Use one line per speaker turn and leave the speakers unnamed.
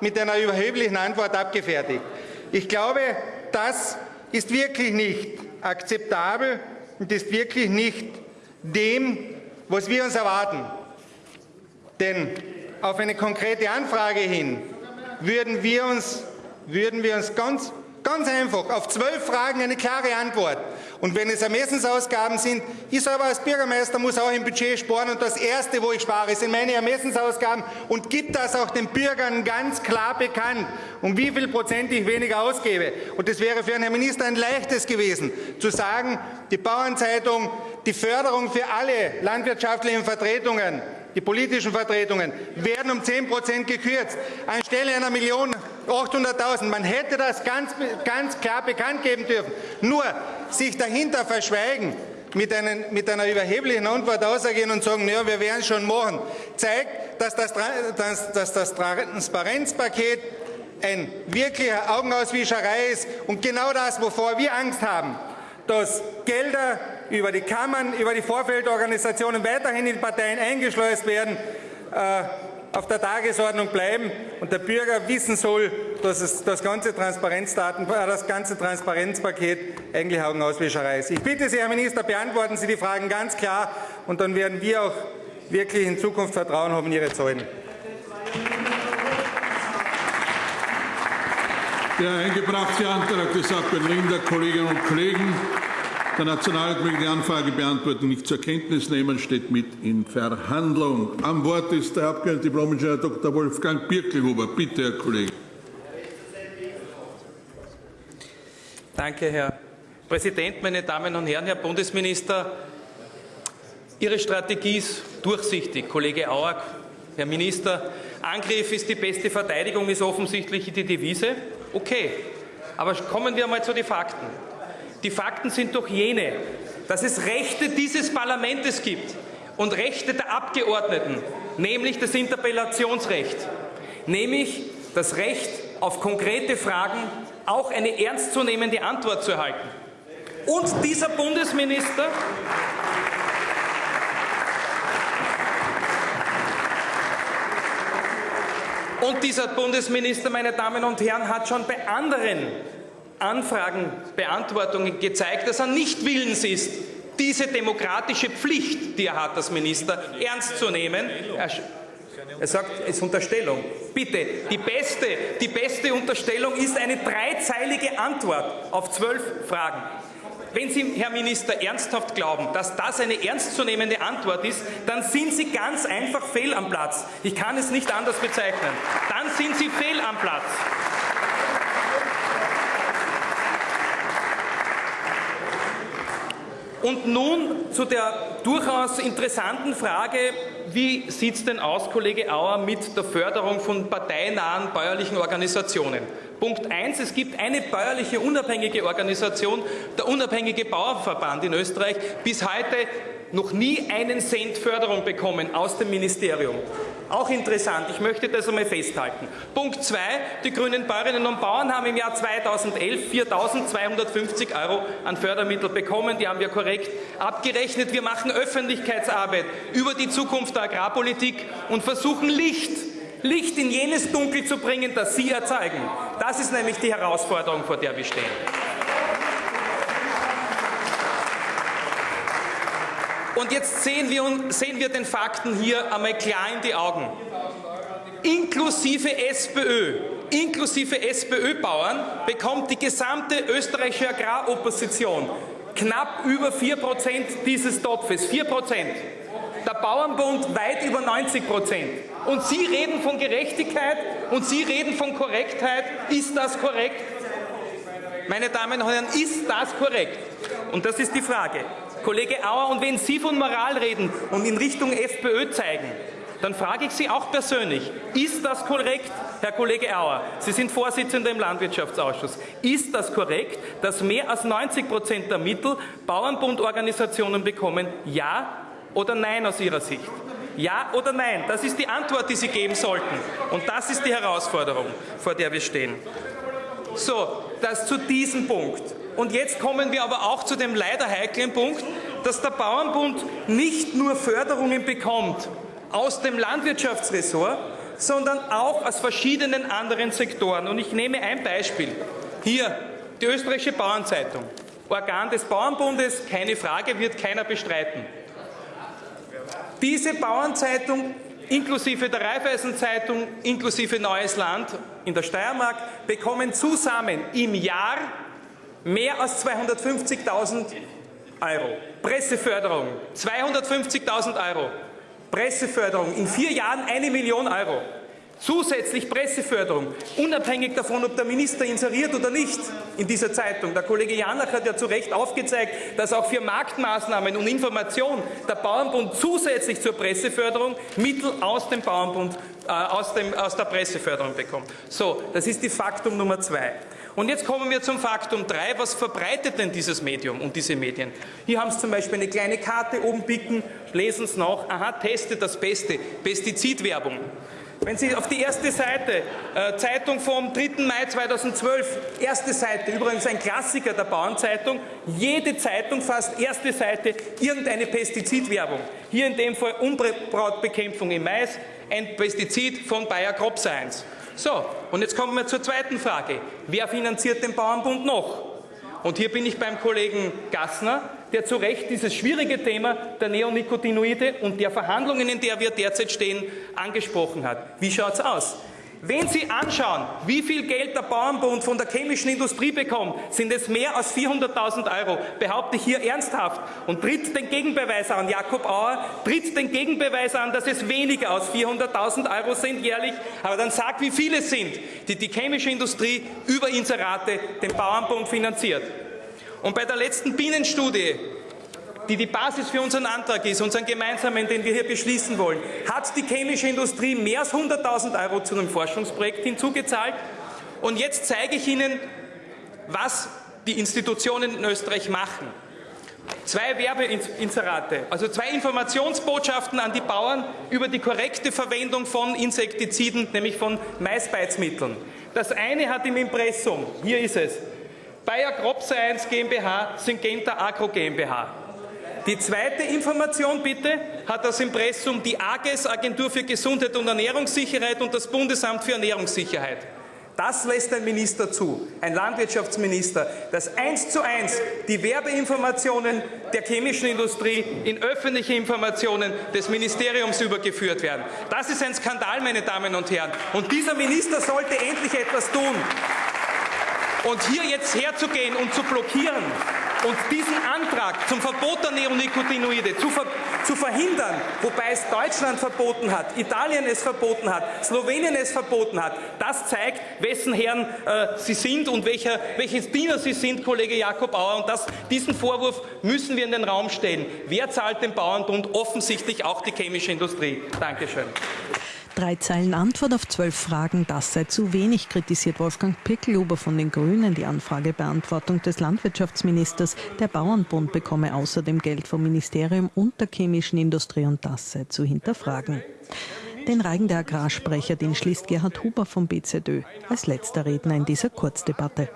mit einer überheblichen Antwort abgefertigt. Ich glaube, das ist wirklich nicht akzeptabel und ist wirklich nicht dem, was wir uns erwarten. Denn auf eine konkrete Anfrage hin würden wir uns, würden wir uns ganz, ganz einfach auf zwölf Fragen eine klare Antwort und wenn es Ermessensausgaben sind, ich selber als Bürgermeister muss auch im Budget sparen und das Erste, wo ich spare, sind meine Ermessensausgaben und gibt das auch den Bürgern ganz klar bekannt, um wie viel Prozent ich weniger ausgebe. Und es wäre für einen Herrn Minister ein leichtes gewesen, zu sagen, die Bauernzeitung, die Förderung für alle landwirtschaftlichen Vertretungen die politischen Vertretungen, werden um 10 Prozent gekürzt, anstelle einer Million 800.000. Man hätte das ganz, ganz klar bekannt geben dürfen. Nur sich dahinter verschweigen, mit, einen, mit einer überheblichen Antwort ausgehen und sagen, ja, wir werden es schon machen, zeigt, dass das, dass, dass das Transparenzpaket ein wirklicher Augenauswischerei ist und genau das, wovor wir Angst haben, dass Gelder über die Kammern, über die Vorfeldorganisationen weiterhin in Parteien eingeschleust werden, äh, auf der Tagesordnung bleiben und der Bürger wissen soll, dass es das ganze, Transparenzdaten, äh, das ganze Transparenzpaket eigentlich Augenauswischerei ist. Ich bitte Sie, Herr Minister, beantworten Sie die Fragen ganz klar und dann werden wir auch wirklich in Zukunft Vertrauen haben in Ihre Zahlen.
Der eingebrachte Antrag des Abgeordneten Linder, Kolleginnen und Kollegen, der Nationalrat möge die Anfragebeantwortung nicht zur Kenntnis nehmen, steht mit in Verhandlung. Am Wort ist der Abgeordnete Diplom-Ingenieur Dr. Wolfgang Birkelhuber. Bitte, Herr Kollege.
Danke, Herr Präsident, meine Damen und Herren, Herr Bundesminister. Ihre Strategie ist durchsichtig. Kollege Auer, Herr Minister, Angriff ist die beste Verteidigung, ist offensichtlich die Devise. Okay, aber kommen wir einmal zu den Fakten. Die Fakten sind doch jene, dass es Rechte dieses Parlaments gibt und Rechte der Abgeordneten, nämlich das Interpellationsrecht, nämlich das Recht auf konkrete Fragen auch eine ernstzunehmende Antwort zu erhalten. Und dieser Bundesminister Und dieser Bundesminister, meine Damen und Herren, hat schon bei anderen Anfragenbeantwortungen gezeigt, dass er nicht willens ist, diese demokratische Pflicht, die er hat als Minister, ernst zu nehmen. Er sagt, es ist Unterstellung. Bitte, die beste, die beste Unterstellung ist eine dreizeilige Antwort auf zwölf Fragen. Wenn Sie, Herr Minister, ernsthaft glauben, dass das eine ernstzunehmende Antwort ist, dann sind Sie ganz einfach fehl am Platz. Ich kann es nicht anders bezeichnen. Dann sind Sie fehl am Platz. Und nun zu der durchaus interessanten Frage, wie sieht es denn aus, Kollege Auer, mit der Förderung von parteinahen bäuerlichen Organisationen? Punkt 1, es gibt eine bäuerliche unabhängige Organisation, der Unabhängige Bauernverband in Österreich, bis heute noch nie einen Cent Förderung bekommen aus dem Ministerium. Auch interessant, ich möchte das einmal festhalten. Punkt 2, die grünen Bäuerinnen und Bauern haben im Jahr 2011 4.250 Euro an Fördermittel bekommen, die haben wir korrekt abgerechnet. Wir machen Öffentlichkeitsarbeit über die Zukunft der Agrarpolitik und versuchen Licht Licht in jenes Dunkel zu bringen, das Sie erzeugen. Das ist nämlich die Herausforderung, vor der wir stehen. Und jetzt sehen wir, sehen wir den Fakten hier einmal klar in die Augen. Inklusive SPÖ, inklusive SPÖ-Bauern bekommt die gesamte österreichische Agraropposition knapp über 4% dieses Topfes. 4%. Der Bauernbund weit über 90 Prozent. Und Sie reden von Gerechtigkeit und Sie reden von Korrektheit. Ist das korrekt? Meine Damen und Herren, ist das korrekt? Und das ist die Frage. Kollege Auer, und wenn Sie von Moral reden und in Richtung FPÖ zeigen, dann frage ich Sie auch persönlich, ist das korrekt, Herr Kollege Auer, Sie sind Vorsitzender im Landwirtschaftsausschuss, ist das korrekt, dass mehr als 90 Prozent der Mittel Bauernbundorganisationen bekommen? Ja oder nein aus Ihrer Sicht? Ja oder nein? Das ist die Antwort, die Sie geben sollten. Und das ist die Herausforderung, vor der wir stehen. So, das zu diesem Punkt. Und jetzt kommen wir aber auch zu dem leider heiklen Punkt, dass der Bauernbund nicht nur Förderungen bekommt aus dem Landwirtschaftsressort, sondern auch aus verschiedenen anderen Sektoren. Und ich nehme ein Beispiel. Hier, die österreichische Bauernzeitung. Organ des Bauernbundes, keine Frage, wird keiner bestreiten. Diese Bauernzeitung inklusive der Raiffeisenzeitung, inklusive Neues Land in der Steiermark, bekommen zusammen im Jahr mehr als 250.000 Euro. Presseförderung 250.000 Euro. Presseförderung in vier Jahren eine Million Euro. Zusätzlich Presseförderung, unabhängig davon, ob der Minister inseriert oder nicht in dieser Zeitung. Der Kollege Janach hat ja zu Recht aufgezeigt, dass auch für Marktmaßnahmen und Information der Bauernbund zusätzlich zur Presseförderung Mittel aus dem Bauernbund, äh, aus, dem, aus der Presseförderung bekommt. So, das ist die Faktum Nummer zwei. Und jetzt kommen wir zum Faktum 3. Was verbreitet denn dieses Medium und diese Medien? Hier haben Sie zum Beispiel eine kleine Karte oben picken, lesen Sie nach, aha, teste das Beste, Pestizidwerbung. Wenn Sie auf die erste Seite, äh, Zeitung vom 3. Mai 2012, erste Seite, übrigens ein Klassiker der Bauernzeitung, jede Zeitung fast erste Seite irgendeine Pestizidwerbung. Hier in dem Fall Unbrautbekämpfung im Mais, ein Pestizid von Bayer Crop Science. So, und jetzt kommen wir zur zweiten Frage. Wer finanziert den Bauernbund noch? Und hier bin ich beim Kollegen Gassner, der zu Recht dieses schwierige Thema der Neonicotinoide und der Verhandlungen, in der wir derzeit stehen, angesprochen hat. Wie schaut es aus? Wenn Sie anschauen, wie viel Geld der Bauernbund von der chemischen Industrie bekommt, sind es mehr als 400.000 Euro, behaupte ich hier ernsthaft und tritt den Gegenbeweis an. Jakob Auer tritt den Gegenbeweis an, dass es weniger als 400.000 Euro sind jährlich, aber dann sagt, wie viele es sind, die die chemische Industrie über Inserate den Bauernbund finanziert. Und bei der letzten Bienenstudie die die Basis für unseren Antrag ist, unseren gemeinsamen, den wir hier beschließen wollen, hat die chemische Industrie mehr als 100.000 Euro zu einem Forschungsprojekt hinzugezahlt. Und jetzt zeige ich Ihnen, was die Institutionen in Österreich machen. Zwei Werbeinserate, also zwei Informationsbotschaften an die Bauern über die korrekte Verwendung von Insektiziden, nämlich von Maisbeizmitteln. Das eine hat im Impressum, hier ist es, Bayer Crop Science GmbH, Syngenta Agro GmbH. Die zweite Information bitte hat das Impressum die AGES, Agentur für Gesundheit und Ernährungssicherheit und das Bundesamt für Ernährungssicherheit. Das lässt ein Minister zu, ein Landwirtschaftsminister, dass eins zu eins die Werbeinformationen der chemischen Industrie in öffentliche Informationen des Ministeriums übergeführt werden. Das ist ein Skandal, meine Damen und Herren. Und dieser Minister sollte endlich etwas tun. Und hier jetzt herzugehen und zu blockieren und diesen Antrag zum Verbot der Neonicotinoide zu, ver zu verhindern, wobei es Deutschland verboten hat, Italien es verboten hat, Slowenien es verboten hat, das zeigt, wessen Herren äh, Sie sind und welcher, welches Diener Sie sind, Kollege Jakob Auer. Und das, diesen Vorwurf müssen wir in den Raum stellen. Wer zahlt den Bauernbund? Offensichtlich auch die chemische Industrie. Dankeschön.
Drei Zeilen Antwort auf zwölf Fragen, das sei zu wenig, kritisiert Wolfgang Pickelhuber von den Grünen die Anfragebeantwortung des Landwirtschaftsministers. Der Bauernbund bekomme außerdem Geld vom Ministerium und der chemischen Industrie und das sei zu hinterfragen. Den Reigen der Agrarsprecher, den schließt Gerhard Huber vom BZÖ als letzter Redner in dieser Kurzdebatte.